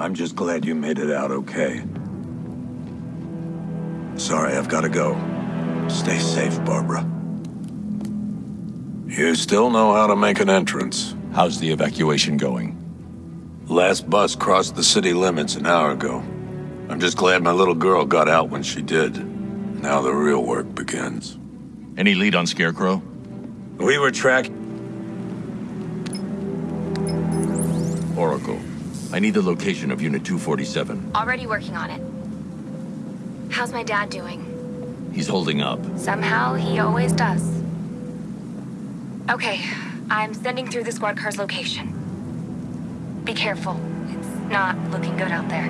I'm just glad you made it out okay. Sorry, I've got to go. Stay safe, Barbara. You still know how to make an entrance. How's the evacuation going? Last bus crossed the city limits an hour ago. I'm just glad my little girl got out when she did. Now the real work begins. Any lead on Scarecrow? We were tracking... Oracle. I need the location of Unit 247. Already working on it. How's my dad doing? He's holding up. Somehow, he always does. Okay, I'm sending through the squad car's location. Be careful. It's not looking good out there.